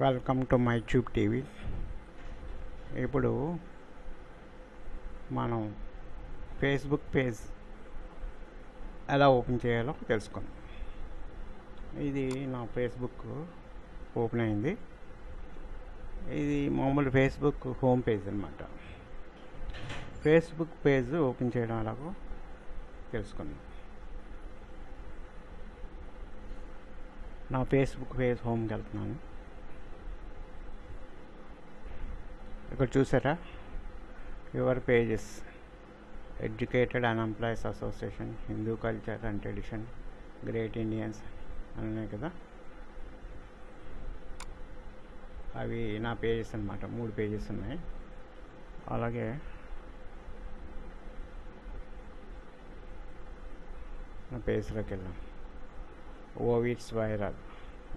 Welcome to my tube TV ఇప్పుడు మనం Facebook page ఎలా ఓపెన్ చేయాలో తెలుసుకుందాం. ఇది నా ఫేస్బుక్ ఓపెన్ అయింది. ఇది మామూలు ఫేస్బుక్ హోమ్ పేజ్ అనమాట ఫేస్బుక్ పేజ్ ఓపెన్ చేయడం ఎలాగో తెలుసుకుందాం. నా ఫేస్బుక్ పేజ్ హోమ్కి వెళ్తున్నాను. ఇక్కడ చూసారా your pages educated and employees association Hindu culture and tradition great Indians అని ఉన్నాయి కదా అవి నా పేజెస్ అనమాట మూడు పేజెస్ ఉన్నాయి అలాగే నా పేజ్లోకి వెళ్ళాం ఓవిట్స్ వైరల్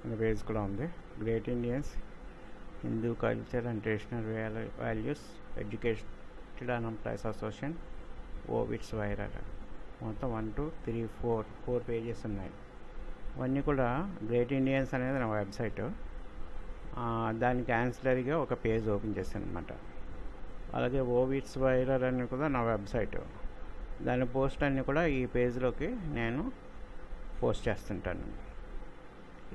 అనే పేజ్ కూడా ఉంది great Indians Hindu culture and traditional values, educated and employees association, ఓవిట్స్ వైరాట మొత్తం one two three four four pages ఉన్నాయి ఇవన్నీ కూడా గ్రేట్ ఇండియన్స్ అనేది నా వెబ్సైట్ దానికి యాన్సిలరీగా ఒక పేజ్ ఓపెన్ చేశాను అనమాట అలాగే ఓవిట్స్ వైరల్ అని కూడా నా వెబ్సైట్ దాని పోస్ట్ అన్నీ కూడా ఈ పేజ్లోకి నేను పోస్ట్ చేస్తుంటాను.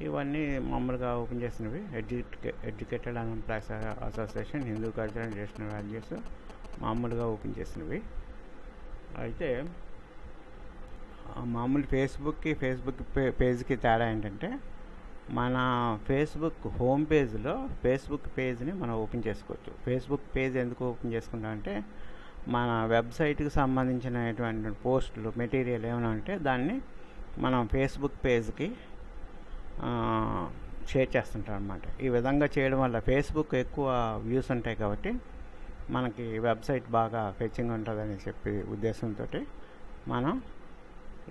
ఇవన్నీ మామూలుగా ఓపెన్ చేసినవి ఎడ్యుకే educated and plus association Hindu culture and traditional values మామూలుగా ఓపెన్ చేసినవి అయితే మామూలు ఫేస్బుక్కి ఫేస్బుక్ పేజ్కి తేడా ఏంటంటే మన ఫేస్బుక్ హోమ్ పేజ్లో ఫేస్బుక్ పేజ్ని మనం ఓపెన్ చేసుకోవచ్చు. ఫేస్బుక్ పేజ్ ఎందుకు ఓపెన్ చేసుకుంటామంటే మన వెబ్సైట్కి సంబంధించినటువంటి పోస్టులు మెటీరియల్ ఏమైనా ఉంటే దాన్ని మనం ఫేస్బుక్ పేజ్కి షేర్ చేస్తుంటారు అనమాట ఈ విధంగా చేయడం వల్ల ఫేస్బుక్ ఎక్కువ వ్యూస్ ఉంటాయి కాబట్టి మనకి వెబ్సైట్ బాగా ఫెచ్చింగ్ ఉంటుందని చెప్పి ఉద్దేశంతో మనం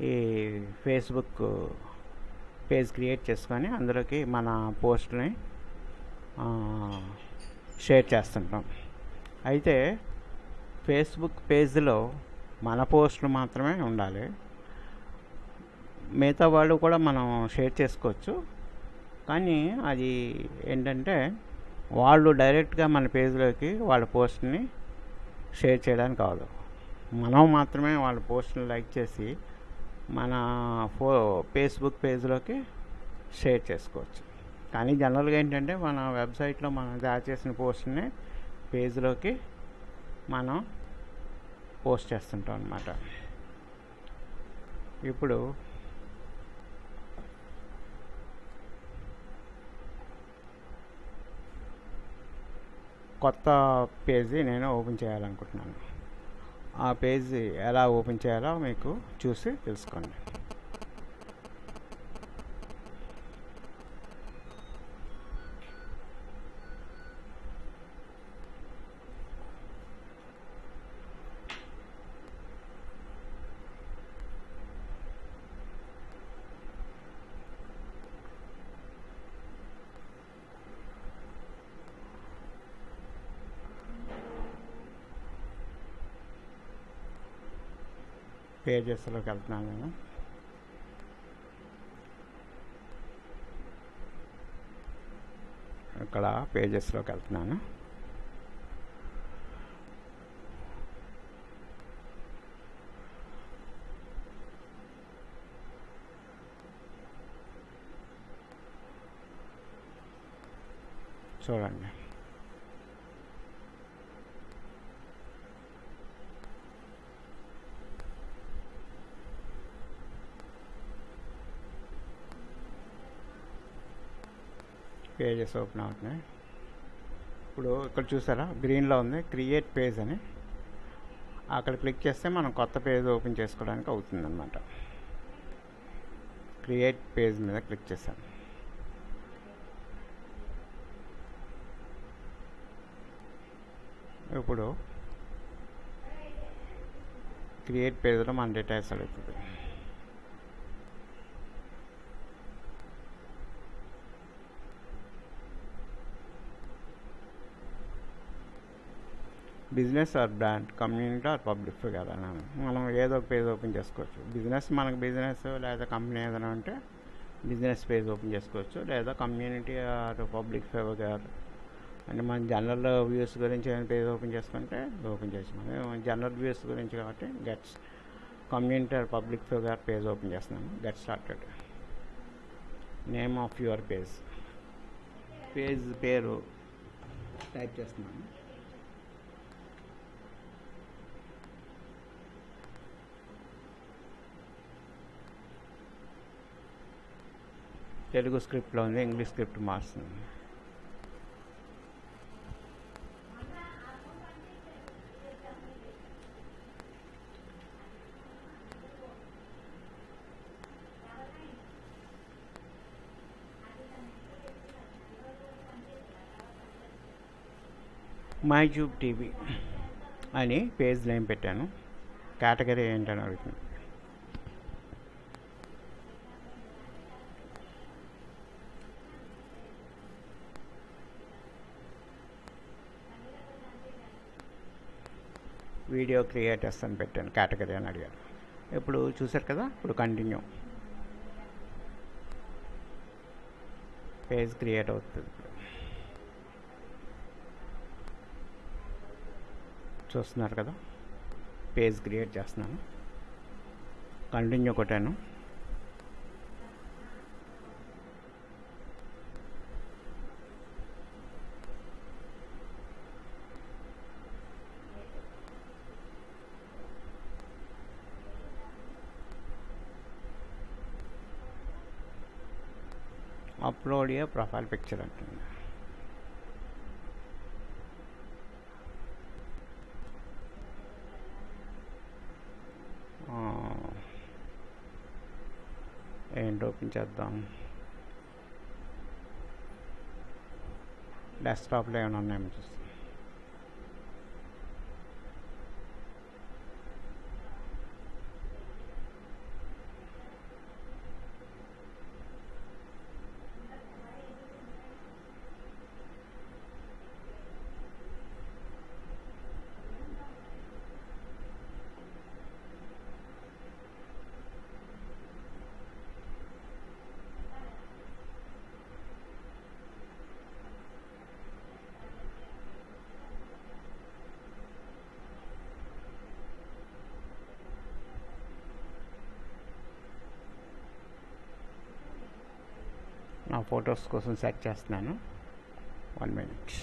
ఈ ఫేస్బుక్ పేజ్ క్రియేట్ చేసుకొని అందులోకి మన పోస్ట్ని షేర్ చేస్తుంటాం. అయితే ఫేస్బుక్ పేజ్లో మన పోస్టులు మాత్రమే ఉండాలి. మిగతా వాళ్ళు కూడా మనం షేర్ చేసుకోవచ్చు. కానీ అది ఏంటంటే వాళ్ళు డైరెక్ట్గా మన పేజ్లోకి వాళ్ళ పోస్ట్ని షేర్ చేయడానికి కాదు. మనం మాత్రమే వాళ్ళ పోస్ట్ని లైక్ చేసి మన ఫో ఫేస్బుక్ పేజ్లోకి షేర్ చేసుకోవచ్చు. కానీ జనరల్గా ఏంటంటే మన వెబ్సైట్లో మనం తయారు చేసిన పోస్ట్ని పేజ్లోకి మనం పోస్ట్ చేస్తుంటాం అన్నమాట. ఇప్పుడు కొత్త పేజీ నేను ఓపెన్ చేయాలనుకుంటున్నాను. ఆ పేజీ ఎలా ఓపెన్ చేయాలో మీకు చూసి తెలుసుకోండి. పేజెస్లోకి వెళ్తున్నాను నేను ఇక్కడ పేజెస్లోకి వెళ్తున్నాను చూడండి పేజెస్ ఓపెన్ అవుతున్నాయి ఇప్పుడు ఇక్కడ చూసారా గ్రీన్లో ఉంది క్రియేట్ పేజ్ అని అక్కడ క్లిక్ చేస్తే మనం కొత్త పేజ్ ఓపెన్ చేసుకోవడానికి అవుతుందన్నమాట క్రియేట్ పేజ్ మీద క్లిక్ చేశాను ఇప్పుడు క్రియేట్ పేజ్లో మన డేటా అడుగుతుంది business or brand community or public figure అని మనం ఏదో ఒక పేజ్ ఓపెన్ చేసుకోవచ్చు. బిజినెస్ మనకు బిజినెస్ లేదా కంపెనీ ఏదైనా ఉంటే బిజినెస్ పేజ్ ఓపెన్ చేసుకోవచ్చు లేదా కమ్యూనిటీ ఆర్ పబ్లిక్ ఫిగర్ అంటే మన జనరల్ వ్యూస్ గురించి ఏమైనా పేజ్ ఓపెన్ చేసుకుంటే ఓపెన్ చేసుకున్నాం జనరల్ వ్యూస్ గురించి కాబట్టి gets community or public figure page open చేస్తున్నాము get started name of your page page పేరు టైప్ చేస్తున్నాము తెలుగు స్క్రిప్ట్లో ఉంది ఇంగ్లీష్ స్క్రిప్ట్ మార్చింది మై యూట్యూబ్ టీవీ అని పేజ్ నేమ్ పెట్టాను. కేటగిరీ ఏంటని అడుగుతుంది వీడియో క్రియేటర్స్ అని పెట్టాను కేటగిరీ అని అడిగారు ఇప్పుడు చూసారు కదా? ఇప్పుడు కంటిన్యూ పేజ్ క్రియేట్ అవుతుంది చూస్తున్నారు కదా? పేజ్ క్రియేట్ చేస్తున్నాను. కంటిన్యూ కొట్టాను. అప్లోడ్ ఏ ప్రొఫైల్ పిక్చర్ అంటుంది ఏంటి ఓపెన్ చేద్దాం డెస్క్టాప్లో ఏమైనా ఉన్నాయేమో చూస్తాం ఆ ఫొటోస్ కోసం సెట్ చేస్తున్నాను వన్ మినిట్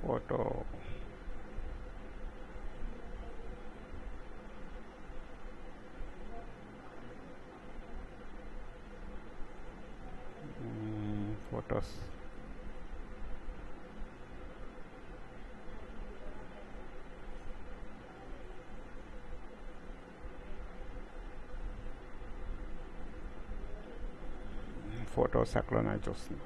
ఫోటో ఫోటో సకలనాయి చూస్తున్నాం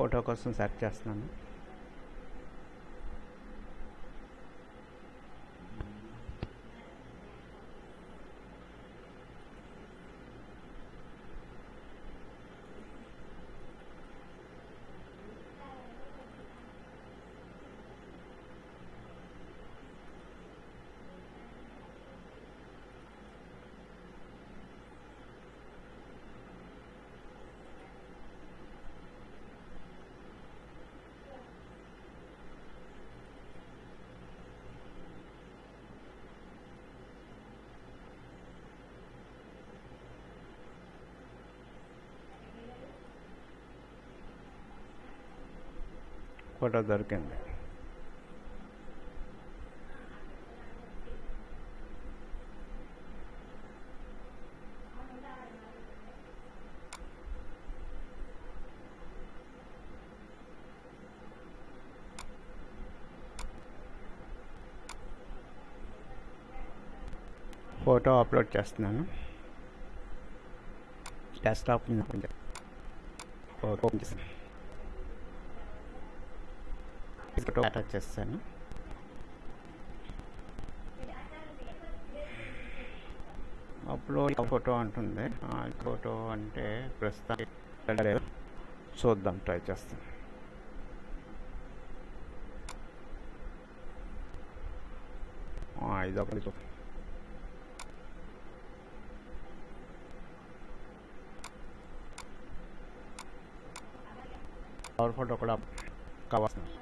ఫోటో కోసం సెర్చ్ చేస్తున్నాను ఫోటో దొరికింది ఫోటో అప్లోడ్ చేస్తున్నాను డెస్క్టాప్ మీద కొంచెం ఫోటో ఓపెన్ చేస్తాను ఫోటో అటాచ్ చేస్తాను అప్లోడ్ ఫోటో అంటుంది ఆ ఫోటో అంటే ప్రస్తుతం చూద్దాం ట్రై చేస్తాను ఇది ఒకటి పవర్ ఫోటో కూడా కావాల్సింది